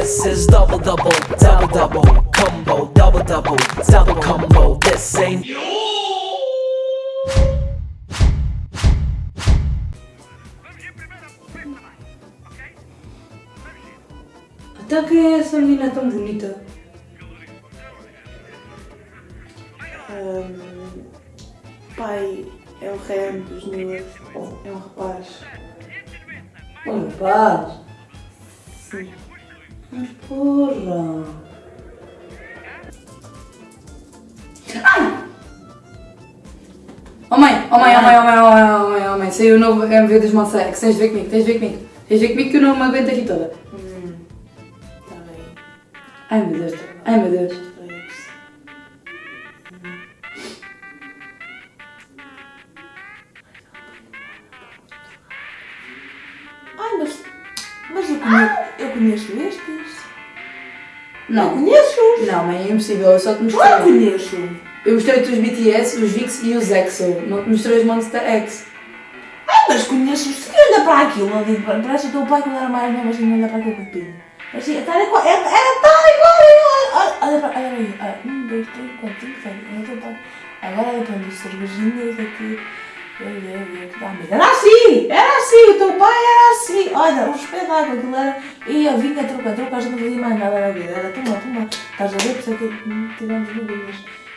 This is double double, double double, combo, double double, double combo. This ain't. Até que é essa menina tão bonita? Ahm, pai é o rei dos nuas. É um rapaz. Oh, paz. Sim. Mas porra. Oh mãe, oh mãe, oh mãe, oh mãe, oh mãe, oh mãe, oh mãe, saiu o novo MV dos Monsex, tens de ver comigo, tens de ver comigo. Tens de ver comigo que eu não me aguento aqui toda. Hum. Tá bem. Ai meu Deus, ai meu Deus. Conheço, estes. Eu Não, conheço-os. não é impossível, eu só te Claro que mostrei. conheço. Eu mostrei-te os BTS, os VIX e os EXO, não te mostrei os Monster X. Ai, mas conheço-os. Se olha para aquilo, eu digo, parece o teu pai quando era mais novo, assim, olha para aquele copinho. Parecia, era igual, era, era tal igual, igual. Olha, para, aí, olha, um, dois, três, quatro, cinco, seis. Agora depende de cervejinhas aqui. Era assim, era assim, o teu pai era assim. Olha, o água, aquilo era, ia, vinha, troca, troca, a gente não fazia mais nada na vida. Era, toma, toma, estás a ver, por isso é que hum, tivemos dúvidas.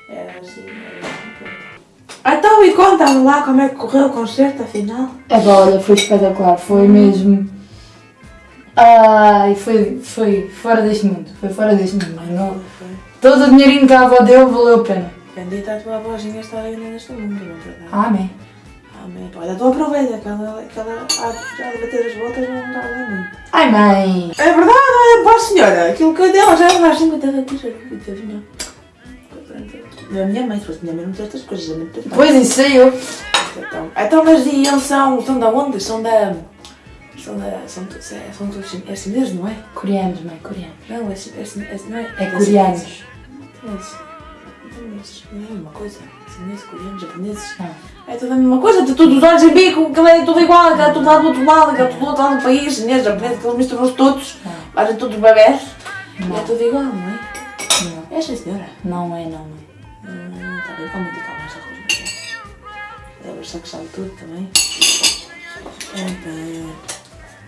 Era assim, era assim, pronto. Então, e conta-me lá como é que correu o concerto, afinal. É olha, foi espetacular, foi mesmo. Ai, foi, foi fora deste mundo, foi fora deste mundo, mas não. Todo o dinheirinho que a avó deu valeu a pena. Bendita a tua avózinha estar ainda neste mundo, não é verdade? Amém. Amém. Olha, a tua aproveita, que ela, que ela já de bater as botas não está bem muito. Ai mãe! É verdade, olha, pá senhora, aquilo que dela já é mais 50 anos, não. A minha mãe, se fosse minha mãe, não estas coisas, a minha mãe Pois isso sei eu. Então, então, mas e eles são, são da onde? São da... São da... São, é- são todos chin- é chineses, não é? Coreanos, mãe, coreanos. Não, é, é, chi- é, não é? É coreanos. Chineses. Chineses. Não é a mesma coisa. Chineses, coreanos, japoneses. Não. É tudo a mesma coisa, tem todos os olhos em bico, aquilo é tudo igual, aquilo é tudo lá do outro lado, aquilo é tudo do outro lado do país, chineses, japoneses, aquilo misturou-se todos, Não. fazem todos bebés. E Não. é tudo igual, não é? Não, É sim, senhora. não é, não, mãe. Hum, tá bem, vamos indicar mais mas é. Ela sabe que sabe tudo também. É, pá.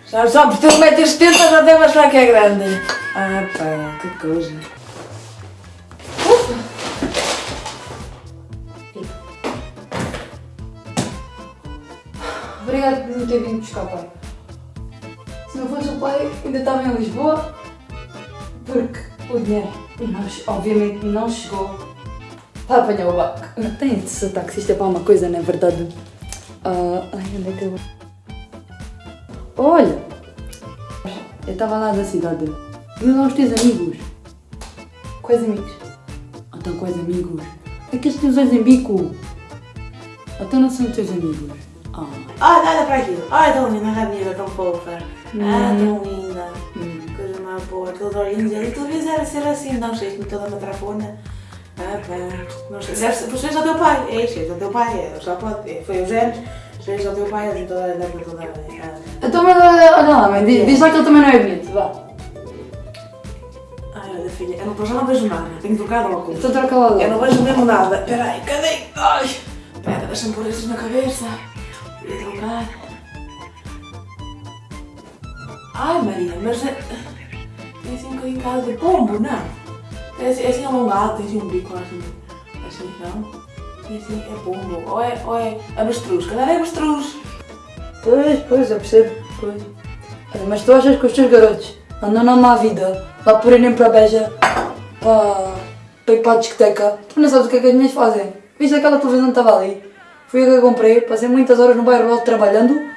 Já só por ter 1,70m já deve achar que é grande. Ah pá, que coisa. Obrigado por me ter vindo buscar, pai. Se não fosse o pai, ainda estava em Lisboa, porque o dinheiro, che- obviamente, não chegou para apanhar o barco. Tem de ser taxista para uma coisa, não é verdade? Ah, ai, onde é que eu... Olha! Eu estava lá da cidade. Viu lá os teus amigos. Quais amigos? Então, quais amigos? Aqueles teus olhos em bico. Até não são teus amigos. Ah. Olha, olha para aquilo. Olha tão linda, a Ramira, tão fofa. Ah, tão linda. Hum. Coisa mais boa, aqueles olhinhos ali. Tu devias era ser assim, não sei, me toda matrafona. Ah pá, não sei. Vocês ao teu pai. É isso, é ao teu pai. É, só pode, é, foi os genes. Vocês ao teu pai, assim, toda a toda, toda ah. Então, mas olha, lá, mãe, diz, diz lá que ele também não é bonito, vá. Ai, olha filha, eu não, eu já não vejo nada. Tenho que trocar óculos. Troca lá. Eu não vejo mesmo nada. Espera aí, cadê? Ai! Espera, deixa-me pôr estes na cabeça. Trocar. Ai, Maria, mas é... Tem assim bocadinho cara de pombo, não? É assim, é assim alongado, tem assim um bico assim. Assim, não? Tem assim, é pombo. Ou é, ou é avestruz. Calhar é avestruz. Pois, pois, eu percebo. Pois. Olha, mas tu achas que os teus garotos andam na má vida lá por irem para a Beja para, para ir para a discoteca? Tu não sabes o que é que as minhas fazem? Viste aquela televisão que estava ali? Fui eu que a comprei, passei muitas horas no bairro alto trabalhando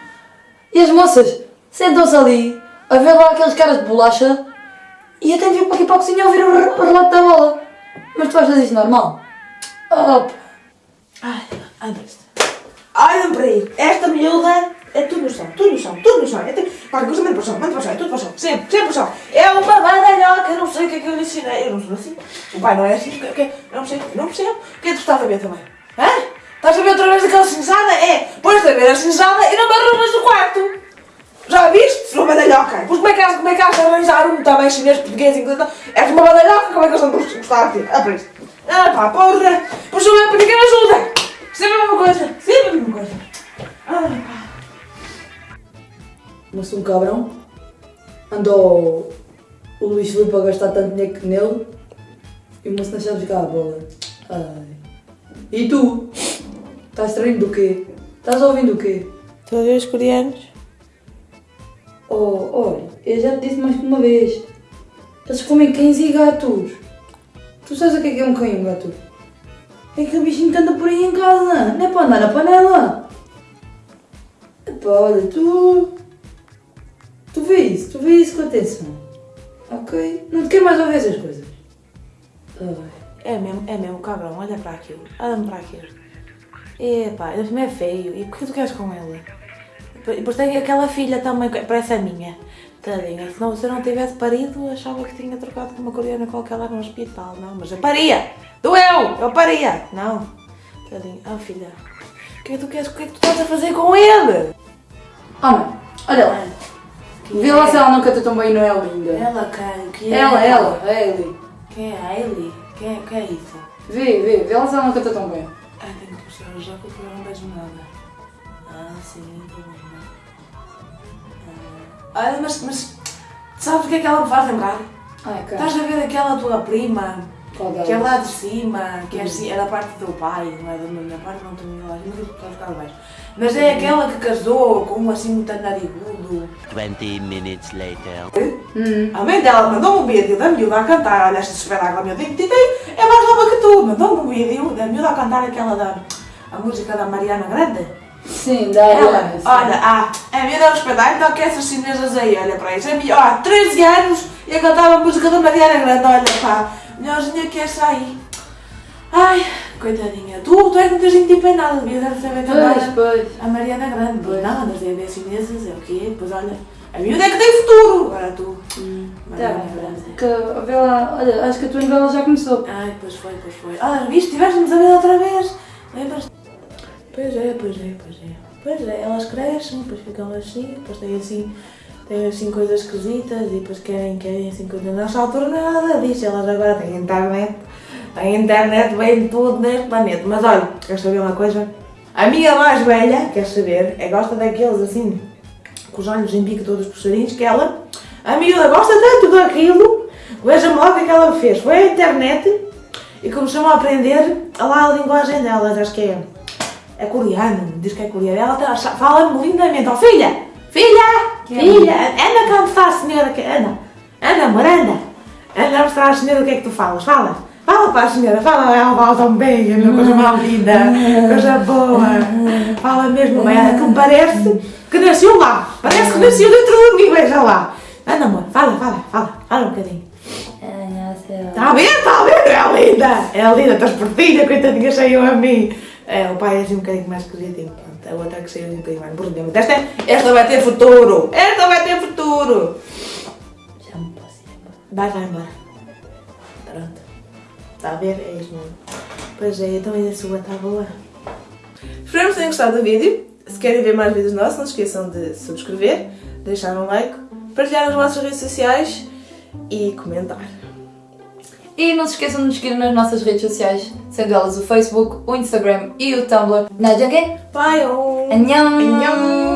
e as moças sentam-se ali a ver lá aqueles caras de bolacha e até vir para aqui para a cozinha ouvir o re- o relato da bola. Mas tu achas isso normal? Oh. Ai, anda-te. Olhem para aí. Esta miúda é tudo no chão, tudo no chão, tudo no chão. É tudo... Pá, coisa, manda para o chão, manda para o chão, é tudo para o chão. Sempre, sempre para o chão. É uma badalhoca, eu não sei o que é que eu lhe ensinei. Eu não sou assim. O pai não é assim. O é? Eu não percebo, não percebo. O que é que tu estás a ver também? Hã? Estás a ver outra vez aquela cinzada? É, pões a ver a cinzada e não me arrumas do quarto. Já viste? Sua badalhoca. Pois como é que has, como é que has de arranjar um também chinês, português, inglês? És uma badalhoca, como é que eles não vão gostar de ti? Ah, isso. Ah, pá, porra. Pois não é para ninguém ajuda. Sempre a mesma coisa. Sempre a mesma coisa. Ah, pá. Mas um cabrão andou o Luís Filipe a gastar tanto dinheiro que nele e o moço não sabe jogar a bola. Ai. E tu? Estás traindo do quê? Estás ouvindo o quê? Estou a ver os coreanos. Oh, olha, eu já te disse mais que uma vez. Eles comem cães e gatos. Tu sabes o que é, que é um cão e um gato? É aquele bichinho que anda por aí em casa. Não é para andar na panela. Epá, olha, tu... Tu vê isso, tu vê isso com atenção. Ok? Não te quero mais ouvir essas coisas. Ai. É mesmo, é mesmo, cabrão, olha para aquilo. Olha-me para aquilo. Epá, ele também é feio. E porquê tu queres com ele? E depois tem aquela filha também, parece a minha. Tadinha, se não, se eu não tivesse parido, achava que tinha trocado com uma coreana qualquer lá no hospital. Não, mas eu paria! Doeu! Eu paria! Não. Tadinha, oh filha. O que é que tu queres? O que é que tu estás a fazer com ele? Oh, mãe, olha lá. Vê lá se ela não canta tão bem no ela ainda. Ela quem? Que é Ela, ela, a Ellie. Quem é a Hailey? Quem é, quem é isso? Vê, vê, vê lá se ela não canta tão bem. Ah, tenho que mostrar já que eu não vejo nada. Ah, sim, estou bem. Ah, olha, mas, mas sabes o que é que ela me faz lembrar? Ai, cara. Estás a ver aquela tua prima, que é lá de cima, que é, assim, é da parte do teu pai, não é da minha parte, não tenho lá, não sei se ficar bem. Mas é aquela que casou com um assim muito narigudo. 20 minutes later. Hum. A mãe dela mandou um vídeo da miúda a cantar, olha esta espetáculo, meu Deus, Titei, é tu, mandou-me um vídeo da miúda a cantar aquela da, a música da Mariana Grande. Sim, dá Ela, sim. olha, ah, a miúda é um espetáculo, então que essas chinesas aí, olha para isso, a miúda, ó, 13 anos e a cantar a música da Mariana Grande, olha pá, melhorzinha que essa aí. Ai, coitadinha, tu, tu és muita gente empenada, devia dar saber Pois, também. pois. A Mariana Grande, pois não, andas a ver chinesas, é o quê? Pois olha, a miúda é que tem futuro, agora tu. Tá Mariana bem, que, vê lá, olha, acho que a tua novela já começou. Ai, pois foi, pois foi. Olha, viste, tiveste-nos a ver outra vez. Lembras? Pois é, pois é, pois é. Pois é, elas crescem, depois ficam assim, depois têm assim, têm assim coisas esquisitas e depois querem, querem assim coisas. Nessa altura nada disso, elas agora têm internet, têm internet, vem tudo neste planeta. Mas olha, queres saber uma coisa? A minha mais velha, quer saber, é gosta daqueles assim, com os olhos em bico todos puxadinhos, que ela, a miúda gosta tanto daquilo, veja-me lá o que é que ela fez. Foi à internet e começou a aprender lá a linguagem delas, acho que é, é coreano, diz que é coreano. Ela tá- fala-me lindamente, ó filha, filha, filha, anda cá mostrar à senhora, que, anda, anda amor, anda, anda a mostrar à senhora o que é que tu falas, fala. Fala para a senhora, fala, ela fala tão bem, é uma coisa mal linda, coisa boa, fala mesmo bem, ela que me parece que nasceu lá, parece que nasceu dentro de mim, veja lá. Anda amor, fala, fala, fala, fala um bocadinho. Está a ver, está a ver, é linda, é linda, estás portinha, coitadinha, saiu a mim. É, o pai é assim um bocadinho mais criativo, pronto, a outra que saiu um bocadinho mais burrinha, mas esta, esta vai ter futuro, esta vai ter futuro. Já me posso ir embora. Vai, vai embora. Pronto. Está a ver? É isso mesmo. Pois é, então a sua está boa. Esperamos que tenham gostado do vídeo. Se querem ver mais vídeos nossos, não se esqueçam de subscrever, deixar um like, partilhar nas vossas redes sociais e comentar. E não se esqueçam de nos seguir nas nossas redes sociais, sendo elas o Facebook, o Instagram e o Tumblr. Nadia, ok? Bye! Annyeong.